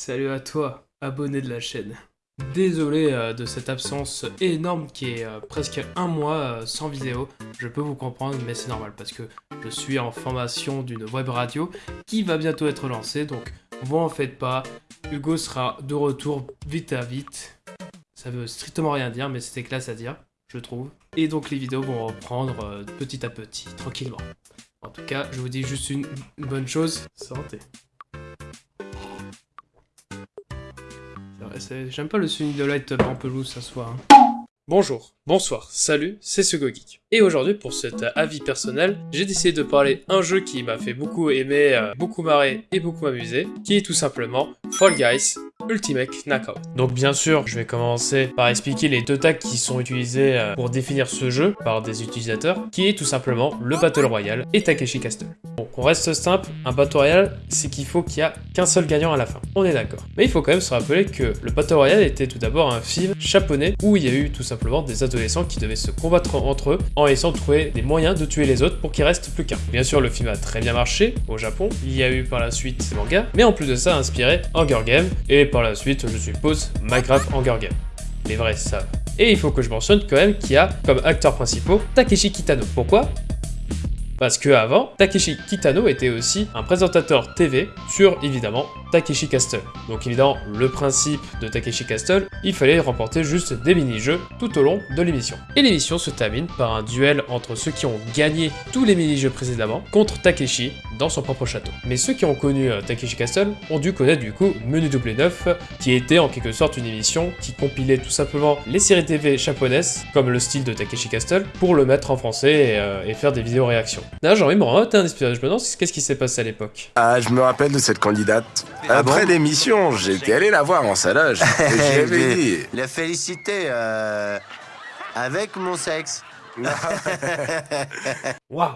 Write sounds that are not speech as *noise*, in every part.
Salut à toi, abonné de la chaîne. Désolé euh, de cette absence énorme qui est euh, presque un mois euh, sans vidéo. Je peux vous comprendre, mais c'est normal parce que je suis en formation d'une web radio qui va bientôt être lancée. Donc, vous en faites pas. Hugo sera de retour vite à vite. Ça veut strictement rien dire, mais c'était classe à dire, je trouve. Et donc, les vidéos vont reprendre petit à petit, tranquillement. En tout cas, je vous dis juste une bonne chose. Santé. J'aime pas le Sunny de Light Pampelous ce soir. hein. Bonjour, bonsoir, salut, c'est Sugo Geek. Et aujourd'hui, pour cet avis personnel, j'ai décidé de parler un jeu qui m'a fait beaucoup aimer, euh, beaucoup marrer et beaucoup amuser, qui est tout simplement Fall Guys Ultimate Knockout. Donc bien sûr, je vais commencer par expliquer les deux tags qui sont utilisés euh, pour définir ce jeu par des utilisateurs, qui est tout simplement le Battle Royale et Takeshi Castle. On reste simple, un Battle Royale, c'est qu'il faut qu'il y a qu'un seul gagnant à la fin. On est d'accord. Mais il faut quand même se rappeler que le Battle Royale était tout d'abord un film japonais où il y a eu tout simplement des adolescents qui devaient se combattre entre eux en essayant de trouver des moyens de tuer les autres pour qu'il reste plus qu'un. Bien sûr, le film a très bien marché au Japon. Il y a eu par la suite des mangas, mais en plus de ça, inspiré Hunger Games et par la suite, je suppose, Minecraft Hunger Games. Les vrais savent. Et il faut que je mentionne quand même qu'il y a comme acteurs principaux Takeshi Kitano. Pourquoi? Parce que avant, Takeshi Kitano était aussi un présentateur TV sur évidemment Takeshi Castle. Donc évidemment, le principe de Takeshi Castle, il fallait remporter juste des mini-jeux tout au long de l'émission. Et l'émission se termine par un duel entre ceux qui ont gagné tous les mini-jeux précédemment contre Takeshi dans son propre château. Mais ceux qui ont connu euh, Takeshi Castle ont dû connaître du coup Menu Double 9, qui était en quelque sorte une émission qui compilait tout simplement les séries TV japonaises, comme le style de Takeshi Castle, pour le mettre en français et, euh, faire des vidéos réactions. D'ailleurs, de me un. Je me demande qu'est-ce qui s'est passé à l'époque? Ah, je me rappelle de cette candidate. Ah Après bon l'émission, j'étais allé la voir en salage. *laughs* Et je lui dit. La félicité euh, avec mon sexe. *laughs* Waouh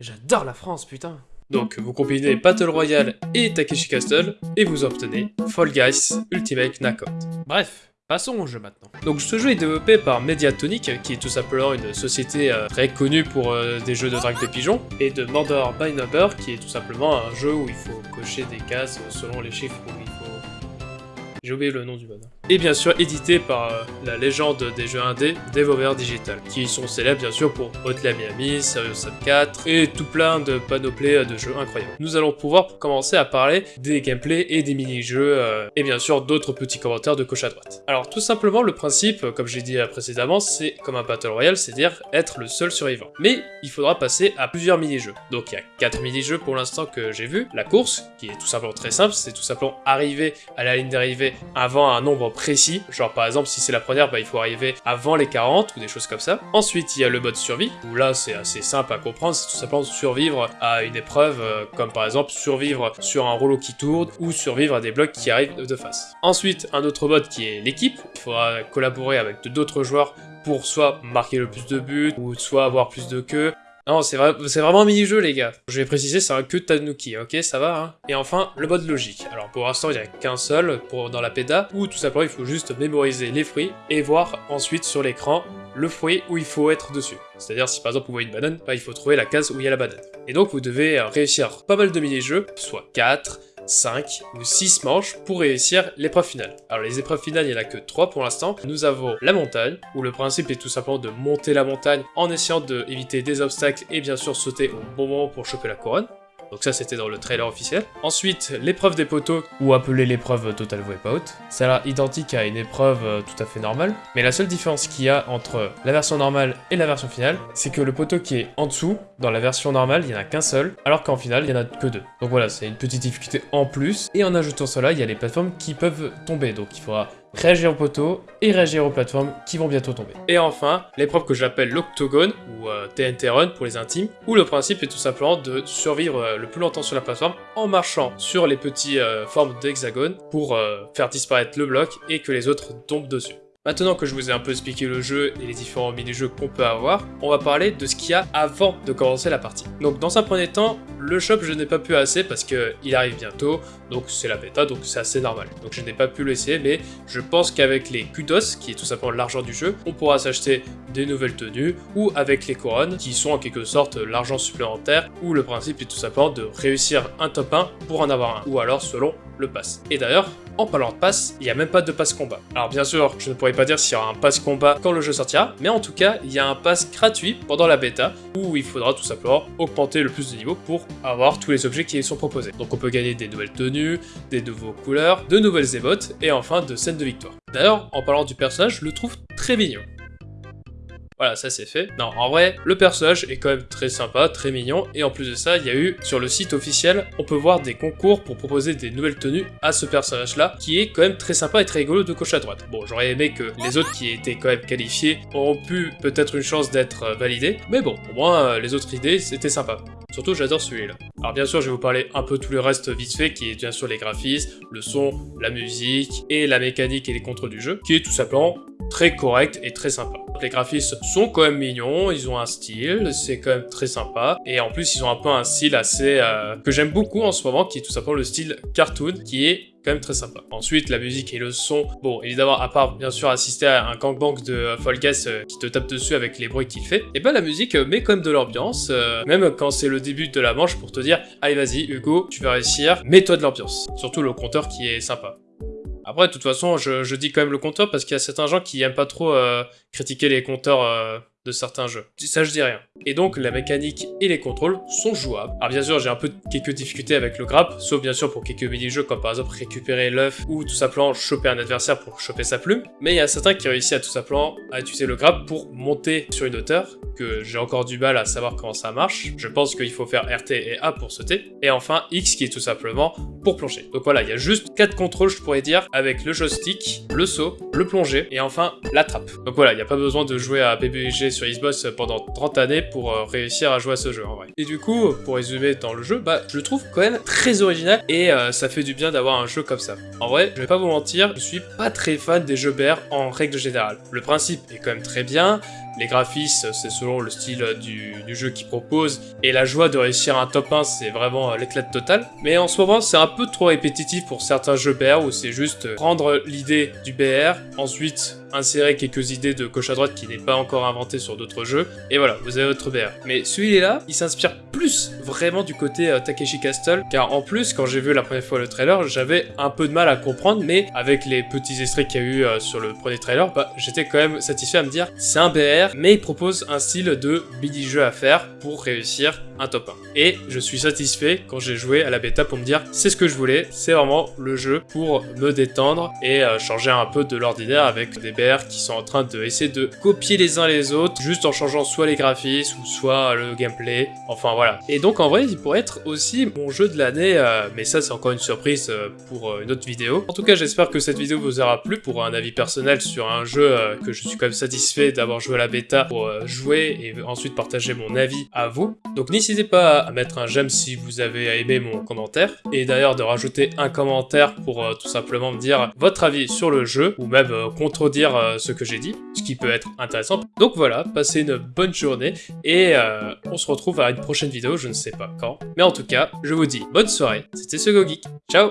J'adore la France, putain donc, vous combinez Battle Royale et Takeshi Castle, et vous obtenez Fall Guys Ultimate Knockout. Bref, passons au jeu maintenant. Donc, ce jeu est développé par Mediatonic, qui est tout simplement une société euh, très connue pour euh, des jeux de drague de pigeons, et de Murder by Number, qui est tout simplement un jeu où il faut cocher des cases selon les chiffres où il faut... J'ai oublié le nom du bonhomme. Et bien sûr édité par euh, la légende des jeux indés, Devolver Digital, qui sont célèbres bien sûr pour Hotline Miami, Serious Sam 4 et tout plein de panoplies euh, de jeux incroyables. Nous allons pouvoir commencer à parler des gameplays et des mini-jeux euh, et bien sûr d'autres petits commentaires de gauche à droite. Alors tout simplement le principe, comme j'ai dit précédemment, c'est comme un Battle Royale, c'est-à-dire être le seul survivant. Mais il faudra passer à plusieurs mini-jeux. Donc il y a 4 mini-jeux pour l'instant que j'ai vu. La course, qui est tout simplement très simple, c'est tout simplement arriver à la ligne d'arrivée avant un nombre précis. Genre par exemple si c'est la première, bah, il faut arriver avant les 40 ou des choses comme ça. Ensuite il y a le mode survie, où là c'est assez simple à comprendre, c'est tout simplement survivre à une épreuve, euh, comme par exemple survivre sur un rouleau qui tourne ou survivre à des blocs qui arrivent de face. Ensuite un autre mode qui est l'équipe, il faudra collaborer avec d'autres joueurs pour soit marquer le plus de buts, ou soit avoir plus de queues, non, c'est vrai, vraiment un mini-jeu, les gars. Je vais préciser, c'est un de Tanuki, ok, ça va, hein Et enfin, le mode logique. Alors, pour l'instant, il n'y a qu'un seul pour, dans la PEDA, où tout simplement, il faut juste mémoriser les fruits et voir ensuite sur l'écran le fruit où il faut être dessus. C'est-à-dire, si par exemple, vous voyez une banane, bah, il faut trouver la case où il y a la banane. Et donc, vous devez euh, réussir pas mal de mini-jeux, soit 4, 5 ou 6 manches pour réussir l'épreuve finale. Alors les épreuves finales, il n'y en a que 3 pour l'instant. Nous avons la montagne, où le principe est tout simplement de monter la montagne en essayant d'éviter des obstacles et bien sûr sauter au bon moment pour choper la couronne. Donc ça c'était dans le trailer officiel. Ensuite, l'épreuve des poteaux, ou appelée l'épreuve Total Wipeout. C'est là identique à une épreuve euh, tout à fait normale, mais la seule différence qu'il y a entre la version normale et la version finale, c'est que le poteau qui est en dessous, dans la version normale, il n'y en a qu'un seul, alors qu'en finale, il n'y en a que deux. Donc voilà, c'est une petite difficulté en plus, et en ajoutant cela, il y a les plateformes qui peuvent tomber, donc il faudra réagir aux poteaux et réagir aux plateformes qui vont bientôt tomber. Et enfin, l'épreuve que j'appelle l'Octogone, ou euh, TNT Run pour les intimes, où le principe est tout simplement de survivre euh, le plus longtemps sur la plateforme en marchant sur les petits euh, formes d'hexagone pour euh, faire disparaître le bloc et que les autres tombent dessus. Maintenant que je vous ai un peu expliqué le jeu et les différents mini-jeux qu'on peut avoir, on va parler de ce qu'il y a avant de commencer la partie. Donc dans un premier temps, le shop je n'ai pas pu assez parce qu'il arrive bientôt, donc c'est la bêta, donc c'est assez normal. Donc je n'ai pas pu l'essayer, mais je pense qu'avec les kudos, qui est tout simplement l'argent du jeu, on pourra s'acheter des nouvelles tenues, ou avec les couronnes, qui sont en quelque sorte l'argent supplémentaire, où le principe est tout simplement de réussir un top 1 pour en avoir un, ou alors selon le pass. Et d'ailleurs, en parlant de pass, il n'y a même pas de pass combat. Alors bien sûr, je ne pourrais pas dire s'il y aura un pass combat quand le jeu sortira, mais en tout cas, il y a un pass gratuit pendant la bêta, où il faudra tout simplement augmenter le plus de niveau pour avoir tous les objets qui sont proposés. Donc on peut gagner des nouvelles tenues, des nouveaux couleurs, de nouvelles émotes, et enfin de scènes de victoire. D'ailleurs, en parlant du personnage, je le trouve très mignon. Voilà, ça c'est fait. Non, en vrai, le personnage est quand même très sympa, très mignon, et en plus de ça, il y a eu, sur le site officiel, on peut voir des concours pour proposer des nouvelles tenues à ce personnage-là, qui est quand même très sympa et très rigolo de gauche à droite. Bon, j'aurais aimé que les autres qui étaient quand même qualifiés auront pu peut-être une chance d'être euh, validés, mais bon, au moins, euh, les autres idées, c'était sympa. Surtout, j'adore celui-là. Alors bien sûr, je vais vous parler un peu tout le reste vite fait, qui est bien sûr les graphismes, le son, la musique, et la mécanique et les contrôles du jeu, qui est tout simplement très correct et très sympa. Les graphismes sont quand même mignons, ils ont un style, c'est quand même très sympa. Et en plus, ils ont un peu un style assez... Euh, que j'aime beaucoup en ce moment, qui est tout simplement le style cartoon, qui est quand même très sympa. Ensuite, la musique et le son. Bon, évidemment, à part bien sûr assister à un gangbang de Fall Guys euh, qui te tape dessus avec les bruits qu'il fait, et ben la musique met quand même de l'ambiance, euh, même quand c'est le début de la manche pour te dire « Allez, vas-y, Hugo, tu vas réussir, mets-toi de l'ambiance. » Surtout le compteur qui est sympa. Après, de toute façon, je, dis quand même le compteur parce qu'il y a certains gens qui aiment pas trop euh, critiquer les compteurs euh, de certains jeux. Ça, je dis rien. Et donc, la mécanique et les contrôles sont jouables. Alors bien sûr, j'ai un peu quelques difficultés avec le grappe, sauf bien sûr pour quelques mini-jeux comme par exemple récupérer l'œuf ou tout simplement choper un adversaire pour choper sa plume. Mais il y a certains qui réussissent à tout simplement à utiliser le grappe pour monter sur une hauteur, que j'ai encore du mal à savoir comment ça marche. Je pense qu'il faut faire RT et A pour sauter. Et enfin, X qui est tout simplement pour plonger. Donc voilà, il y a juste quatre contrôles, je pourrais dire, avec le joystick, le saut, le plonger et enfin la trappe. Donc voilà, il n'y a pas besoin de jouer à PBG sur Xbox pendant 30 années pour euh, réussir à jouer à ce jeu en vrai. Et du coup, pour résumer dans le jeu, bah je le trouve quand même très original et euh, ça fait du bien d'avoir un jeu comme ça. En vrai, je vais pas vous mentir, je suis pas très fan des jeux BR en règle générale. Le principe est quand même très bien, les graphismes, c'est selon le style du, jeu qu'il propose, et la joie de réussir un top 1, c'est vraiment euh, l'éclat total. Mais en ce moment, c'est un peu trop répétitif pour certains jeux BR où c'est juste prendre l'idée du BR, ensuite insérer quelques idées de gauche à droite qui n'est pas encore inventé sur d'autres jeux, et voilà, vous avez votre BR. Mais celui-là, il s'inspire plus vraiment du côté euh, Takeshi Castle, car en plus, quand j'ai vu la première fois le trailer, j'avais un peu de mal à comprendre, mais avec les petits extraits qu'il y a eu euh, sur le premier trailer, bah, j'étais quand même satisfait à me dire, c'est un BR, mais il propose un style de mini-jeu à faire pour réussir un top 1. Et je suis satisfait quand j'ai joué à la bêta pour me dire c'est ce que je voulais, c'est vraiment le jeu pour me détendre et euh, changer un peu de l'ordinaire avec des BR qui sont en train de de copier les uns les autres juste en changeant soit les graphismes ou soit le gameplay, enfin voilà. Et donc en vrai il pourrait être aussi mon jeu de l'année, euh, mais ça c'est encore une surprise euh, pour une autre vidéo. En tout cas j'espère que cette vidéo vous aura plu pour un avis personnel sur un jeu que je suis quand même satisfait d'avoir joué à la bêta pour jouer et ensuite partager mon avis à vous. Donc n'hésitez pas à mettre un j'aime si vous avez aimé mon commentaire, et d'ailleurs de rajouter un commentaire pour euh, tout simplement me dire votre avis sur le jeu, ou même euh, contredire euh, ce que j'ai dit, ce qui peut être intéressant. Donc voilà, passez une bonne journée, et on se retrouve à une prochaine vidéo, je ne sais pas quand. Mais en tout cas, je vous dis bonne soirée, c'était ce Geek, ciao